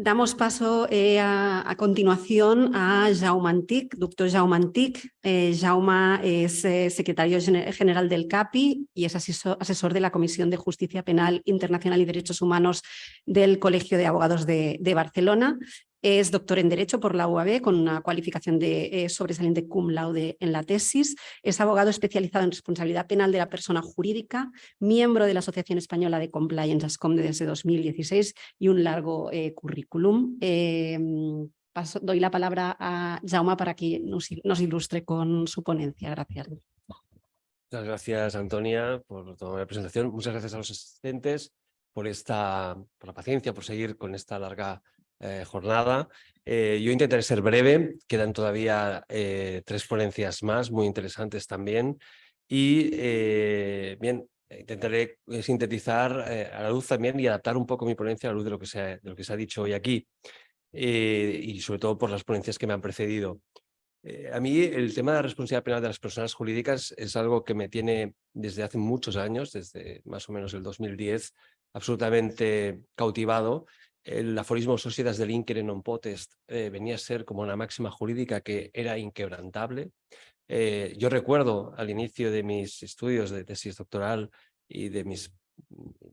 Damos paso eh, a, continuación a Jaume Antic, doctor Jaume Antic. Eh, Jaume es eh, secretario general del CAPI y es asesor, de la Comisión de Justicia Penal Internacional y Derechos Humanos del Colegio de Abogados de Barcelona. Es doctor en Derecho por la UAB con una cualificación de eh, sobresaliente cum laude en la tesis. Es abogado especializado en responsabilidad penal de la persona jurídica, miembro de la Asociación Española de Compliance ASCOM desde 2016 y un largo eh, currículum. Em, doy la palabra a Jaume para que nos, ilustre con su ponencia. Gracias. Muchas gracias, Antonia, por toda la presentación. Muchas gracias a los asistentes por, esta, por la paciencia, por seguir con esta larga eh, jornada. Eh, yo intentaré ser breve, quedan todavía eh, tres ponencias más, muy interesantes también. Y bien, intentaré sintetizar a la luz también y adaptar un poco mi ponencia a la luz de lo que se ha, de lo que se ha dicho hoy aquí. y sobre todo por las ponencias que me han precedido. a mí el tema de la responsabilidad penal de las personas jurídicas es algo que me tiene desde hace muchos años, desde más o menos el 2010, absolutamente cautivado el aforismo Societas del Inquere non potest eh, venía a ser como una máxima jurídica que era inquebrantable. Eh, yo recuerdo al inicio de mis estudios de tesis doctoral y de mis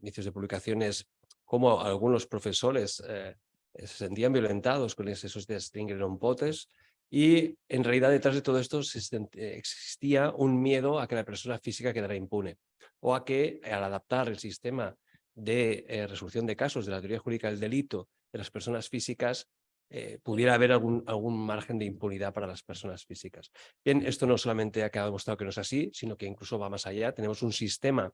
inicios de publicaciones cómo algunos profesores eh, se sentían violentados con ese Societas del Inquere non potest y en realidad detrás de todo esto existía un miedo a que la persona física quedara impune o a que al adaptar el sistema de eh, resolución de casos de la teoría jurídica del delito de las personas físicas, eh, pudiera haber algún, algún margen de impunidad para las personas físicas. Bien, esto no solamente ha quedado demostrado que no es así, sino que incluso va más allá. Tenemos un sistema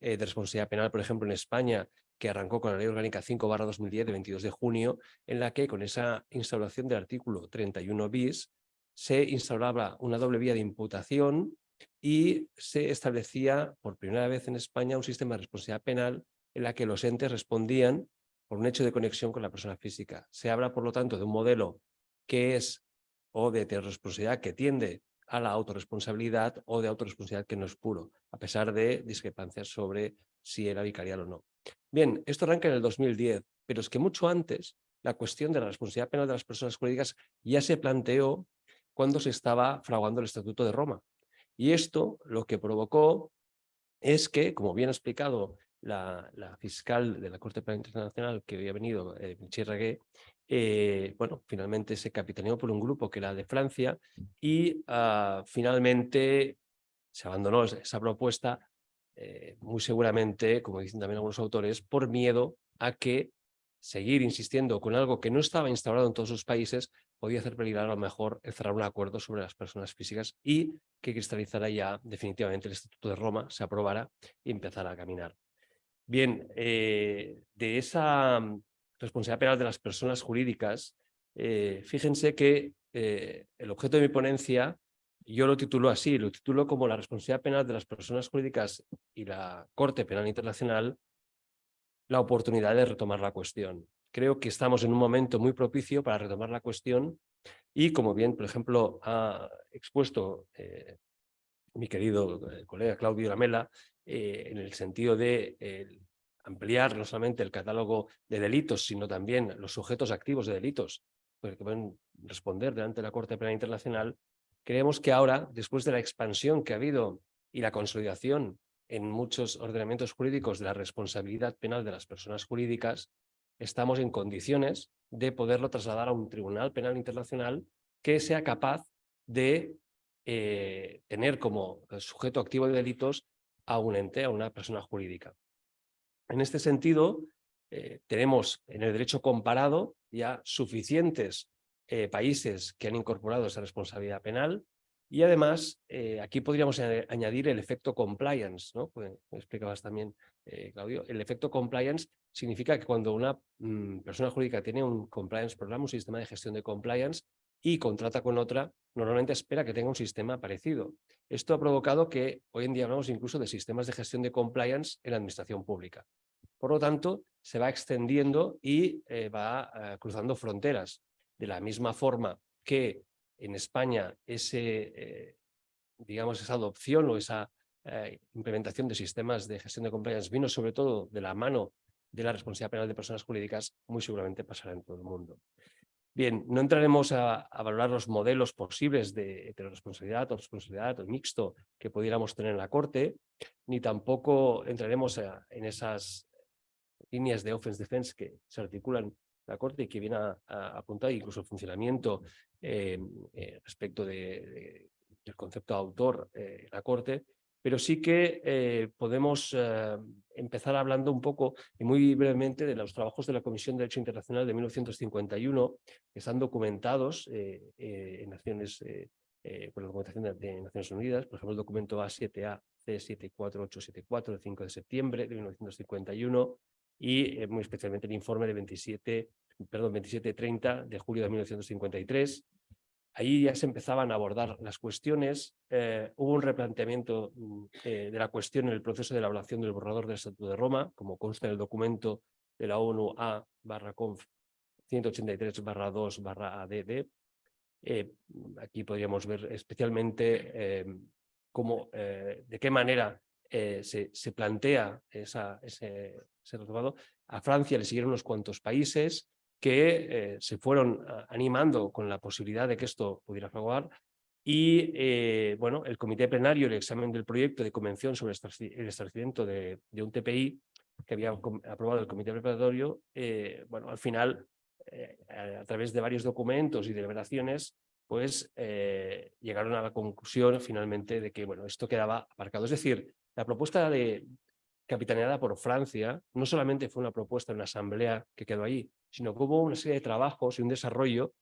eh, de responsabilidad penal, por ejemplo, en España, que arrancó con la Ley Orgánica 5-2010 de 22 de junio, en la que con esa instauración del artículo 31 bis se instauraba una doble vía de imputación y se establecía por primera vez en España un sistema de responsabilidad penal en la que los entes respondían por un hecho de conexión con la persona física. Se habla, por lo tanto, de un modelo que es o de responsabilidad que tiende a la autorresponsabilidad o de autorresponsabilidad que no es puro, a pesar de discrepancias sobre si era vicarial o no. Bien, esto arranca en el 2010, pero es que mucho antes la cuestión de la responsabilidad penal de las personas jurídicas ya se planteó cuando se estaba fraguando el Estatuto de Roma. Y esto lo que provocó es que, como bien ha explicado la, fiscal de la Corte Penal Internacional que había venido, eh, Michel eh, bueno, finalmente se capitaneó por un grupo que era de Francia y ah, finalmente se abandonó esa propuesta, eh, muy seguramente, como dicen también algunos autores, por miedo a que seguir insistiendo con algo que no estaba instaurado en todos los países podía hacer peligrar a lo mejor el cerrar un acuerdo sobre las personas físicas y que cristalizara ya definitivamente el Estatuto de Roma, se aprobara y empezara a caminar. Bien, eh, de esa mm, responsabilidad penal de las personas jurídicas, eh, fíjense que eh, el objeto de mi ponencia, yo lo titulo así, lo titulo como la responsabilidad penal de las personas jurídicas y la Corte Penal Internacional, la oportunidad de retomar la cuestión. Creo que estamos en un momento muy propicio para retomar la cuestión y como bien, por ejemplo, ha expuesto mi querido colega Claudio Lamela, eh, en el sentido de ampliar no solamente el catálogo de delitos, sino también los sujetos activos de delitos que pueden responder delante de la Corte Penal Internacional, creemos que ahora, después de la expansión que ha habido y la consolidación en muchos ordenamientos jurídicos de la responsabilidad penal de las personas jurídicas, estamos en condiciones de poderlo trasladar a un tribunal penal internacional que sea capaz de eh, tener como sujeto activo de delitos a un ente, a una persona jurídica. En este sentido, eh, tenemos en el derecho comparado ya suficientes eh, países que han incorporado esa responsabilidad penal y además eh, aquí podríamos añadir el efecto compliance, ¿no? Pues, explicabas también, Claudio, el efecto compliance significa que cuando una mm, persona jurídica tiene un compliance programa, un sistema de gestión de compliance, y contrata con otra, normalmente espera que tenga un sistema parecido. Esto ha provocado que hoy en día hablamos incluso de sistemas de gestión de compliance en la administración pública. Por lo tanto, se va extendiendo y eh, va eh, cruzando fronteras. De la misma forma que en España ese, eh, digamos, esa adopción o esa implementación de sistemas de gestión de compliance vino sobre todo de la mano de la responsabilidad penal de personas jurídicas muy seguramente pasará en todo el mundo. Bien, no entraremos a, valorar los modelos posibles de heteroresponsabilidad o responsabilidad o mixto que pudiéramos tener en la Corte, ni tampoco entraremos en esas líneas de offense defense que se articulan en la Corte y que viene a, apuntar incluso el funcionamiento eh, eh, respecto de, del concepto de autor eh, la Corte, pero sí que eh, podemos eh, empezar hablando un poco y muy brevemente de los trabajos de la Comisión de Derecho Internacional de 1951, que están documentados en Naciones, por la documentación de, Naciones Unidas, por ejemplo el documento A7A C74874 del 5 de septiembre de 1951 y muy especialmente el informe de 27, perdón, 2730 de julio de 1953, Ahí ya se empezaban a abordar las cuestiones, eh, hubo un replanteamiento mm, eh, de la cuestión en el proceso de elaboración del borrador del Estatuto de Roma, como consta en el documento de la ONU A barra conf 183 barra 2 barra ADD. Eh, aquí podríamos ver especialmente cómo, de qué manera se, plantea ese, ese A Francia le siguieron unos cuantos países, que eh, se fueron ah, animando con la posibilidad de que esto pudiera fraguar y eh, bueno, el comité plenario, el examen del proyecto de convención sobre el establecimiento de, un TPI que había aprobado el comité preparatorio, eh, bueno, al final, a, través de varios documentos y deliberaciones, pues llegaron a la conclusión finalmente de que bueno, esto quedaba aparcado. Es decir, la propuesta de, capitaneada por Francia, no solamente fue una propuesta en una asamblea que quedó allí, sino que hubo una serie de trabajos y un desarrollo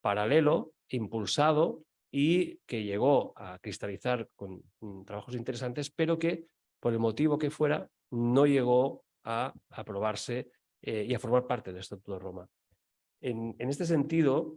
paralelo, impulsado y que llegó a cristalizar con mm, trabajos interesantes, pero que por el motivo que fuera no llegó a aprobarse eh, y a formar parte del Estatuto de Roma. En, este sentido,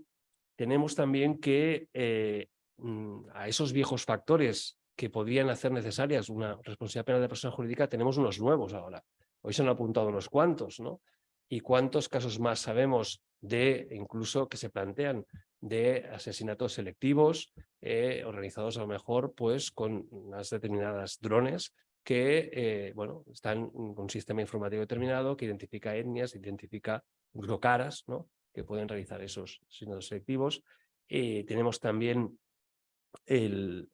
tenemos también que eh, mm, a esos viejos factores que podrían hacer necesarias una responsabilidad penal de persona jurídica, tenemos unos nuevos ahora. Hoy se han apuntado unos cuantos, ¿no? Y cuántos casos más sabemos de, incluso que se plantean, de asesinatos selectivos eh, organizados a lo mejor pues con unas determinadas drones que eh, bueno, están con un sistema informativo determinado que identifica etnias, identifica caras ¿no? que pueden realizar esos asesinatos selectivos. Eh, tenemos también el,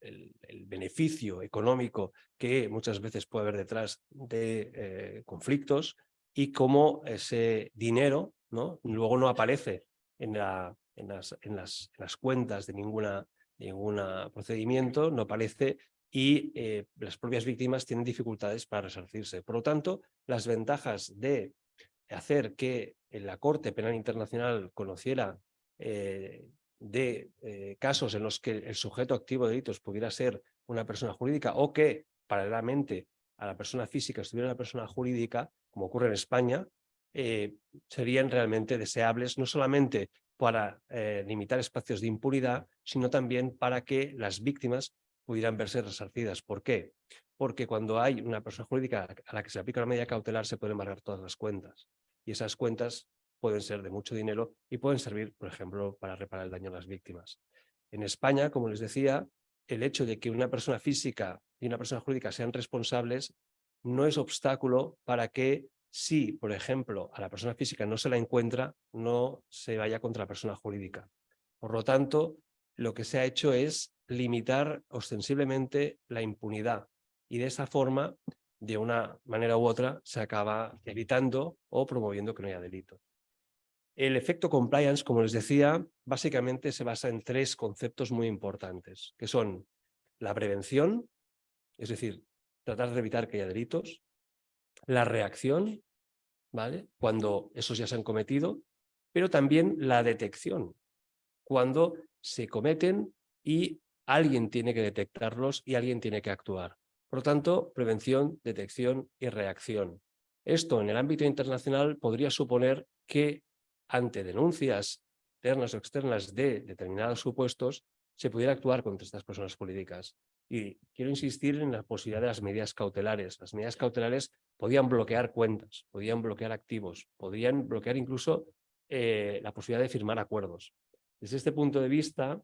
el, beneficio económico que muchas veces puede haber detrás de eh, conflictos y cómo ese dinero ¿no? luego no aparece en, la, en, las, en, las, las, cuentas de ninguna, ninguna procedimiento, no aparece y eh, las propias víctimas tienen dificultades para resarcirse. Por lo tanto, las ventajas de hacer que la Corte Penal Internacional conociera eh, de eh, casos en los que el sujeto activo de delitos pudiera ser una persona jurídica o que paralelamente a la persona física estuviera una persona jurídica, como ocurre en España, eh, serían realmente deseables no solamente para eh, limitar espacios de impunidad, sino también para que las víctimas pudieran verse resarcidas. ¿Por qué? Porque cuando hay una persona jurídica a la que se aplica la medida cautelar se pueden embargar todas las cuentas. Y esas cuentas pueden ser de mucho dinero y pueden servir, por ejemplo, para reparar el daño a las víctimas. En España, como les decía, el hecho de que una persona física y una persona jurídica sean responsables no es obstáculo para que si, por ejemplo, a la persona física no se la encuentra, no se vaya contra la persona jurídica. Por lo tanto, lo que se ha hecho es limitar ostensiblemente la impunidad y de esa forma, de una manera u otra, se acaba evitando o promoviendo que no haya delitos. El efecto compliance, como les decía, básicamente se basa en tres conceptos muy importantes, que son la prevención, es decir, tratar de evitar que haya delitos, la reacción, ¿vale? cuando esos ya se han cometido, pero también la detección, cuando se cometen y alguien tiene que detectarlos y alguien tiene que actuar. Por lo tanto, prevención, detección y reacción. Esto en el ámbito internacional podría suponer que ante denuncias internas o externas de determinados supuestos, se pudiera actuar contra estas personas políticas. Y quiero insistir en la posibilidad de las medidas cautelares. Las medidas cautelares podían bloquear cuentas, podían bloquear activos, podían bloquear incluso eh, la posibilidad de firmar acuerdos. Desde este punto de vista,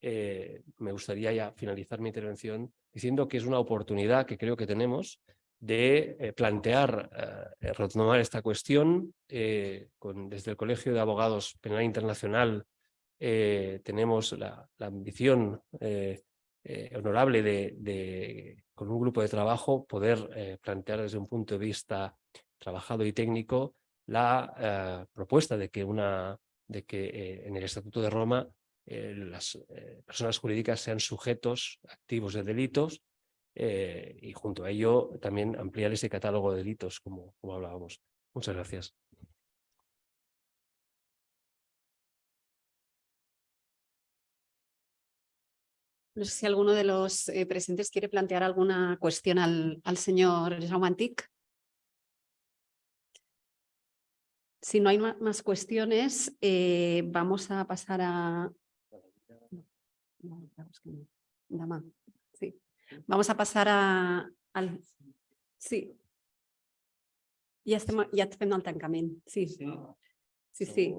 eh, me gustaría ya finalizar mi intervención diciendo que es una oportunidad que creo que tenemos de eh, plantear, eh, retomar esta cuestión. desde el Colegio de Abogados Penal Internacional tenemos la, ambición honorable de, con un grupo de trabajo, poder plantear desde un punto de vista trabajado y técnico la propuesta de que, una, de que en el Estatuto de Roma las personas jurídicas sean sujetos activos de delitos eh, y junto a ello también ampliar ese catálogo de delitos como, como hablábamos. Muchas gracias. No sé si alguno de los eh, presentes quiere plantear alguna cuestión al, al señor Jaumantic. Si no hay más cuestiones, eh, vamos a pasar a... Sí. Vamos a pasar a, al... Sí. Ja estem, ja fem el tancament. Sí. Sí, sí.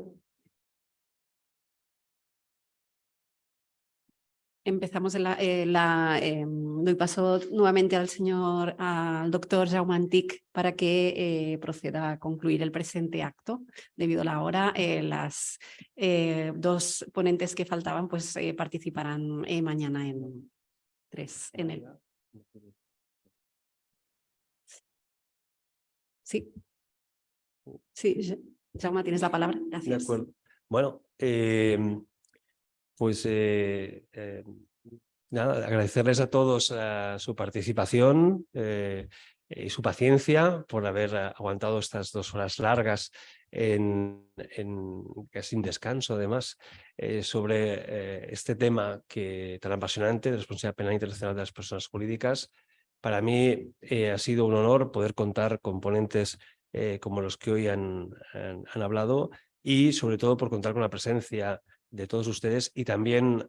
Empezamos la, eh, la eh, doy paso nuevamente al señor, al doctor Jaume Antic para que eh, proceda a concluir el presente acto. Debido a la hora, eh, las dos ponentes que faltaban pues participarán mañana en, tres en el. Sí. Sí, Jaume, tienes la palabra. Gracias. De acuerdo. Bueno, eh, pues eh, eh, nada, agradecerles a todos uh, su participación eh, su paciencia por haber aguantado estas dos horas largas en, sin descanso además, eh, sobre eh, este tema que tan apasionante de responsabilidad penal internacional de las personas jurídicas. Para mí eh, ha sido un honor poder contar con ponentes como los que hoy han, han, han, hablado y sobre todo por contar con la presencia de todos ustedes y también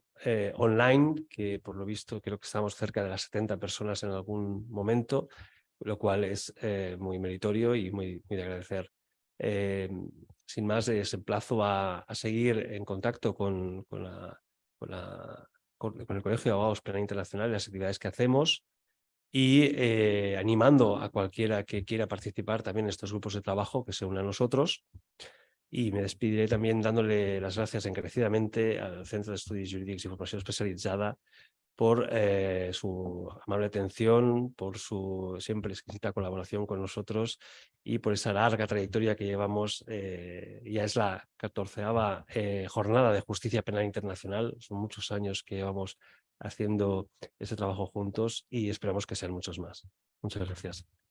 online, que por lo visto creo que estamos cerca de las 70 personas en algún momento, lo cual es muy meritorio y muy, muy de agradecer. Eh, sin más, les emplazo a, a, seguir en contacto con, con, la, con, la, con, el Colegio de Abogados Penal Internacional y las actividades que hacemos y eh, animando a cualquiera que quiera participar también en estos grupos de trabajo que se unan a nosotros. Y me despediré también dándole las gracias encarecidamente al Centro de Estudios Jurídicos y Formación Especializada por eh, su amable atención, por su siempre exquisita colaboración con nosotros y por esa larga trayectoria que llevamos, eh, ya es la catorceava eh, jornada de justicia penal internacional, son muchos años que llevamos haciendo ese trabajo juntos y esperamos que sean muchos más. Muchas gracias.